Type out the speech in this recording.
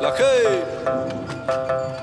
La che...